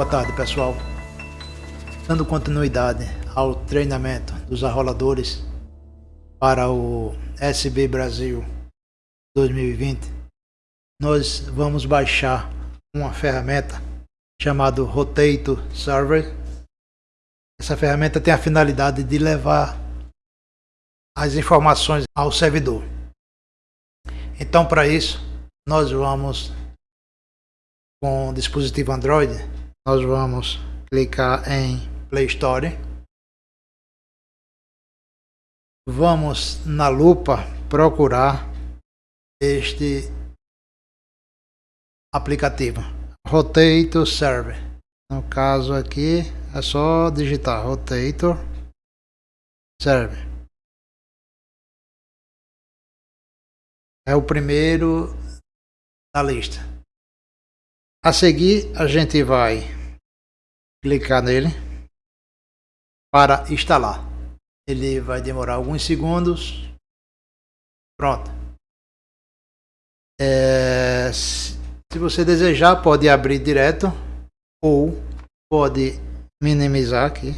Boa tarde, pessoal. Dando continuidade ao treinamento dos arroladores para o SB Brasil 2020, nós vamos baixar uma ferramenta chamada Rotato Server. Essa ferramenta tem a finalidade de levar as informações ao servidor. Então, para isso, nós vamos com o dispositivo Android nós vamos clicar em Play Store. Vamos na lupa procurar este aplicativo Rotator Server. No caso aqui é só digitar Rotator Server. É o primeiro da lista. A seguir, a gente vai clicar nele para instalar. Ele vai demorar alguns segundos. Pronto. É, se você desejar, pode abrir direto ou pode minimizar aqui.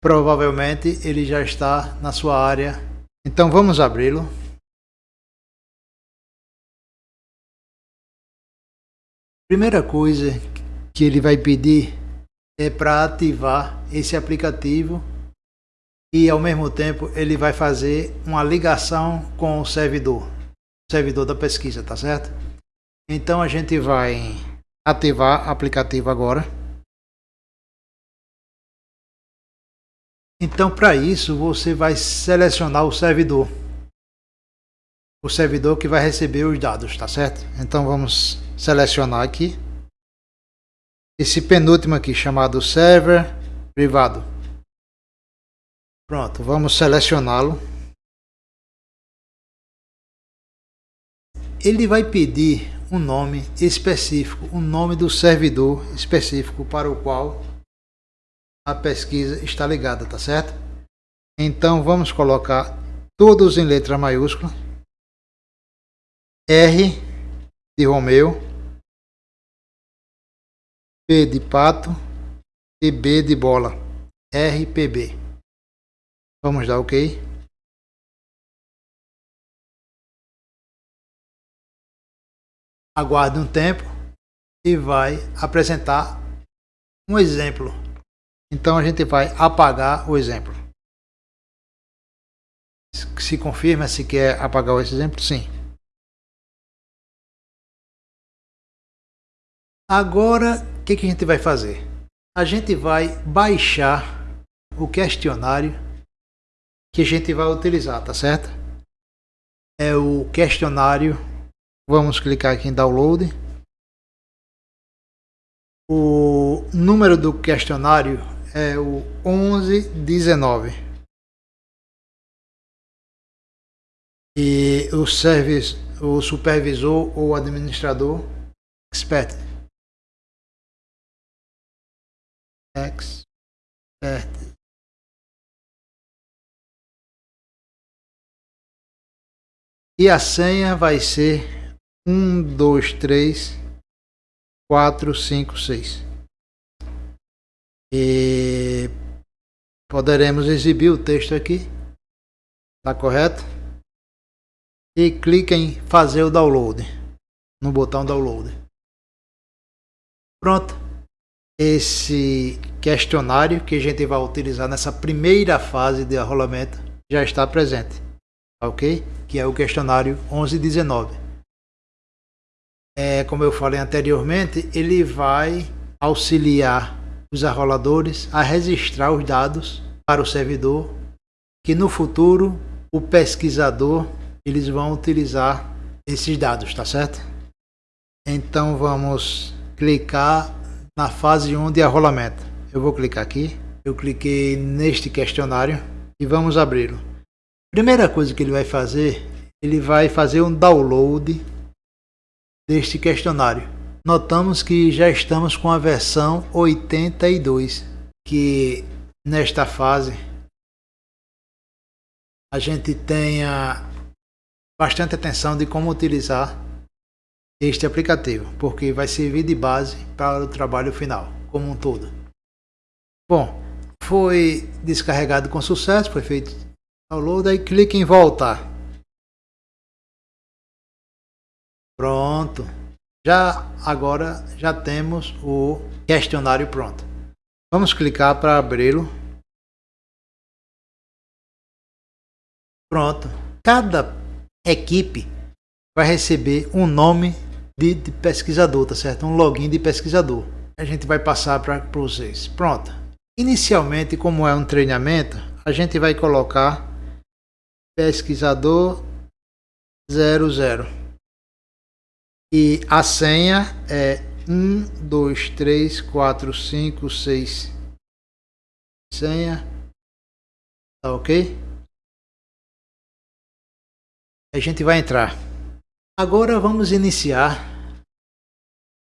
Provavelmente ele já está na sua área. Então vamos abri-lo. Primeira coisa que ele vai pedir é para ativar esse aplicativo e ao mesmo tempo ele vai fazer uma ligação com o servidor, servidor da pesquisa, tá certo? Então a gente vai ativar o aplicativo agora. Então para isso você vai selecionar o servidor. O servidor que vai receber os dados, tá certo? Então vamos selecionar aqui esse penúltimo aqui chamado server privado. Pronto, vamos selecioná-lo. Ele vai pedir um nome específico, um nome do servidor específico para o qual a pesquisa está ligada, tá certo? Então vamos colocar todos em letra maiúscula. R de Romeu, P de pato e B de bola, RPB. Vamos dar OK. Aguarde um tempo e vai apresentar um exemplo. Então a gente vai apagar o exemplo. Se confirma se quer apagar esse exemplo, sim. Agora, o que, que a gente vai fazer? A gente vai baixar o questionário que a gente vai utilizar, tá certo? É o questionário. Vamos clicar aqui em download. O número do questionário é o 1119. E o service, o supervisor ou administrador expert expert e a senha vai ser um dois três quatro cinco seis. E poderemos exibir o texto aqui. Tá correto? E clique em fazer o download no botão download. Pronto esse questionário que a gente vai utilizar nessa primeira fase de arrolamento já está presente, ok? Que é o questionário 1119. É, como eu falei anteriormente, ele vai auxiliar os arroladores a registrar os dados para o servidor, que no futuro o pesquisador eles vão utilizar esses dados, tá certo? Então vamos clicar na fase 1 de arrolamento. Eu vou clicar aqui, eu cliquei neste questionário e vamos abri-lo. Primeira coisa que ele vai fazer, ele vai fazer um download deste questionário. Notamos que já estamos com a versão 82, que nesta fase a gente tenha bastante atenção de como utilizar este aplicativo, porque vai servir de base para o trabalho final, como um todo. Bom, foi descarregado com sucesso, foi feito download, aí clique em voltar. Pronto. Já agora já temos o questionário pronto. Vamos clicar para abri-lo. Pronto. Cada equipe vai receber um nome de, de pesquisador, tá certo? Um login de pesquisador. A gente vai passar para vocês. Pronto. Inicialmente, como é um treinamento, a gente vai colocar pesquisador 00. E a senha é 1, 2, 3, 4, 5, 6. Senha. Tá ok? A gente vai entrar. Agora vamos iniciar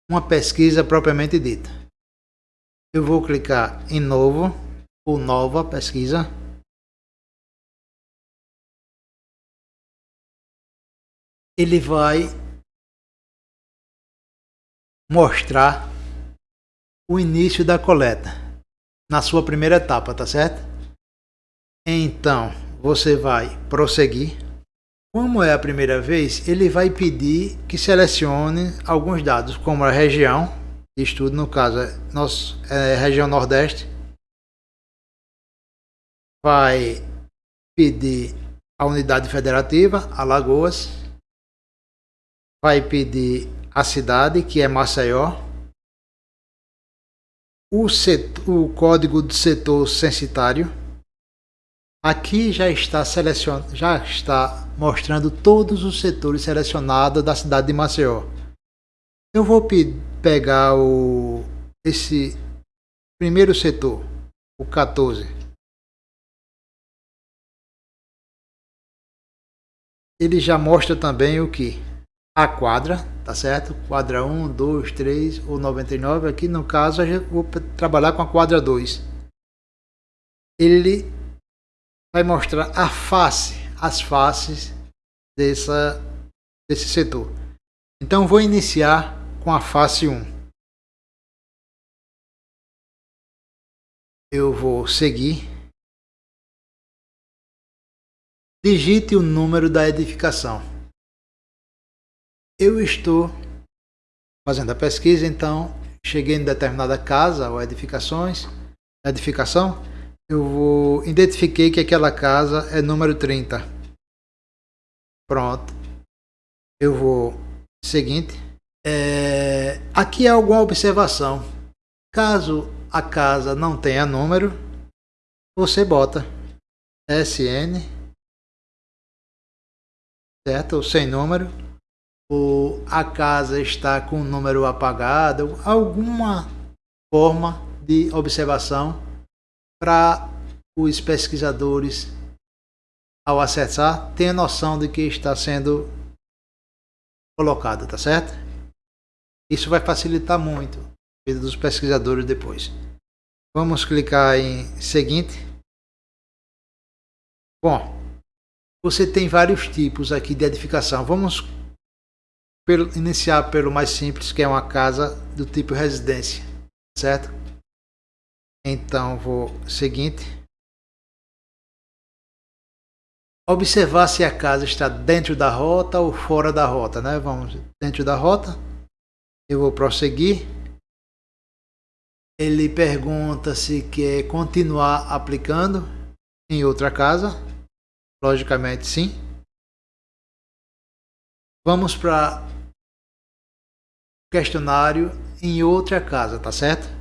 uma pesquisa propriamente dita. Eu vou clicar em novo ou nova pesquisa. Ele vai mostrar o início da coleta na sua primeira etapa, tá certo? Então, você vai prosseguir como é a primeira vez, ele vai pedir que selecione alguns dados, como a região de estudo, no caso é, nosso, é região Nordeste. Vai pedir a unidade federativa, Alagoas. Vai pedir a cidade, que é Maceió. O, setor, o código do setor censitário Aqui já está selecionado, já está mostrando todos os setores selecionados da cidade de Maceió. Eu vou pegar o esse primeiro setor, o 14. Ele já mostra também o que? A quadra, tá certo? Quadra 1, 2, 3 ou 99. Aqui no caso eu vou trabalhar com a quadra 2. Ele vai mostrar a face, as faces dessa, desse setor. Então vou iniciar com a face 1. Eu vou seguir. Digite o número da edificação. Eu estou fazendo a pesquisa, então cheguei em determinada casa ou edificações, edificação, eu vou identifiquei que aquela casa é número 30. Pronto. Eu vou seguinte. É, aqui há alguma observação. Caso a casa não tenha número, você bota SN, certo? Sem número, ou a casa está com o número apagado, alguma forma de observação para os pesquisadores, ao acessar, tenha noção de que está sendo colocado, tá certo? Isso vai facilitar muito a vida dos pesquisadores depois. Vamos clicar em seguinte. Bom, você tem vários tipos aqui de edificação. Vamos pelo, iniciar pelo mais simples, que é uma casa do tipo residência, certo? Então vou seguinte. Observar se a casa está dentro da rota ou fora da rota, né? Vamos dentro da rota. Eu vou prosseguir. Ele pergunta se quer continuar aplicando em outra casa. Logicamente sim. Vamos para questionário em outra casa, tá certo?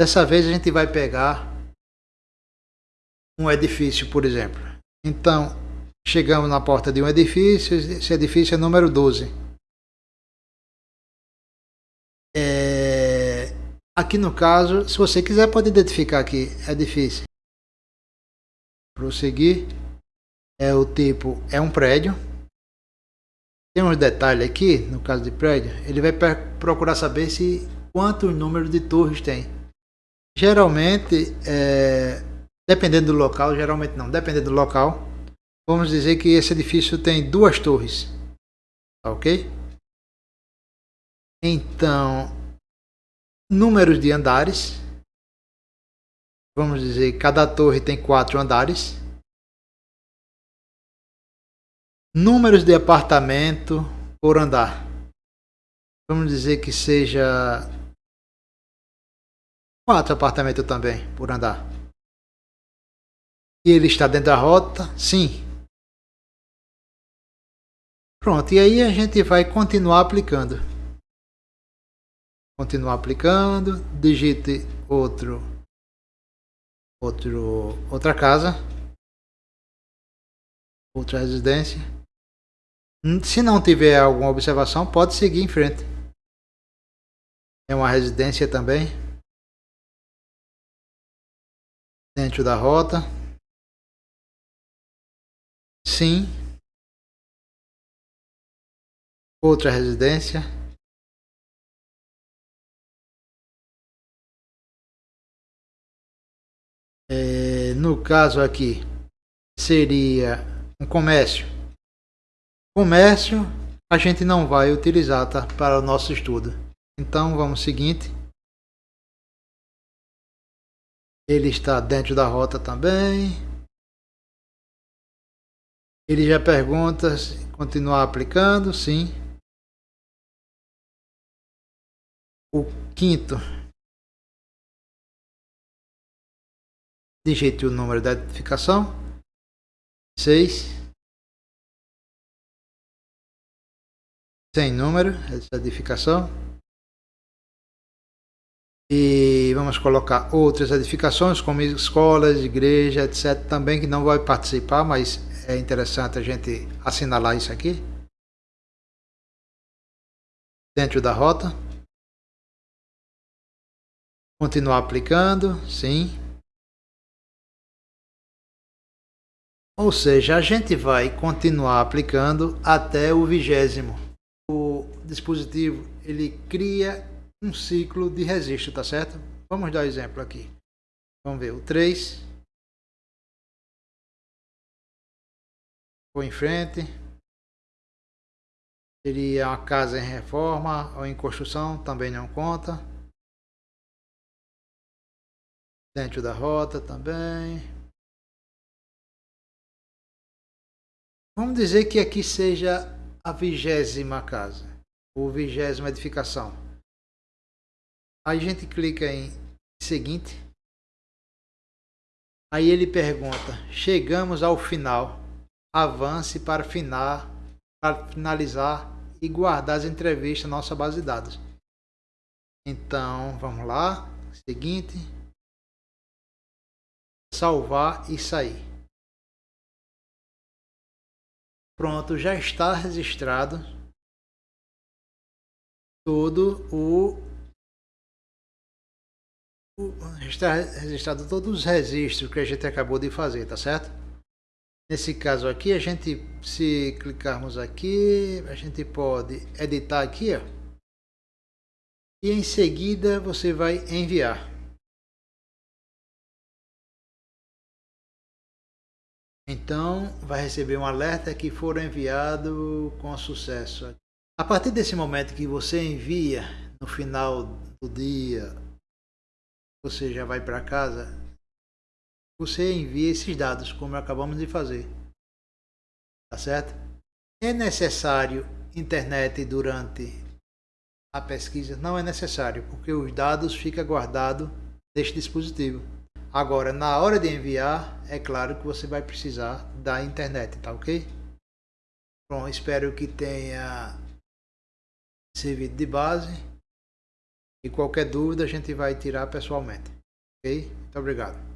Dessa vez a gente vai pegar um edifício, por exemplo. Então, chegamos na porta de um edifício, esse edifício é número 12. É, aqui no caso, se você quiser pode identificar aqui, edifício. Prosseguir. É o tipo, é um prédio. Tem uns detalhes aqui, no caso de prédio, ele vai procurar saber se quantos números de torres tem. Geralmente, é, dependendo do local, geralmente não, dependendo do local, vamos dizer que esse edifício tem duas torres, tá ok? Então, números de andares. Vamos dizer, cada torre tem quatro andares. Números de apartamento por andar. Vamos dizer que seja quatro apartamentos também por andar. E ele está dentro da rota? Sim. Pronto, e aí a gente vai continuar aplicando. Continuar aplicando, digite outro, outro, outra casa, outra residência. Se não tiver alguma observação, pode seguir em frente. É uma residência também. Dentro da rota. Sim. Outra residência. É, no caso aqui, seria um comércio. Comércio a gente não vai utilizar tá, para o nosso estudo. Então vamos seguinte. Ele está dentro da rota também. Ele já pergunta se continuar aplicando, sim. O quinto. Digite o número da identificação. 6. Sem número, essa edificação. E vamos colocar outras edificações, como escolas, igreja, etc. Também que não vai participar, mas é interessante a gente assinalar isso aqui. Dentro da rota. Continuar aplicando, sim. Ou seja, a gente vai continuar aplicando até o vigésimo. O dispositivo ele cria um ciclo de registro, tá certo? Vamos dar um exemplo aqui. Vamos ver o 3. Vou em frente. Seria uma casa em reforma ou em construção, também não conta. Dentro da rota também. Vamos dizer que aqui seja a vigésima casa, ou vigésima edificação. A gente clica em seguinte. Aí ele pergunta: chegamos ao final. Avance para, final, para finalizar e guardar as entrevistas na nossa base de dados. Então vamos lá. Seguinte. Salvar e sair. Pronto, já está registrado todo o está registrado todos os registros que a gente acabou de fazer, tá certo? Nesse caso aqui, a gente, se clicarmos aqui, a gente pode editar aqui, ó. E em seguida você vai enviar. Então, vai receber um alerta que foram enviado com sucesso. A partir desse momento que você envia, no final do dia você já vai para casa, você envia esses dados, como acabamos de fazer. Tá certo? É necessário internet durante a pesquisa? Não é necessário, porque os dados ficam guardados neste dispositivo. Agora, na hora de enviar, é claro que você vai precisar da internet, tá ok? Bom, espero que tenha servido de base. E qualquer dúvida a gente vai tirar pessoalmente. Ok? Muito obrigado.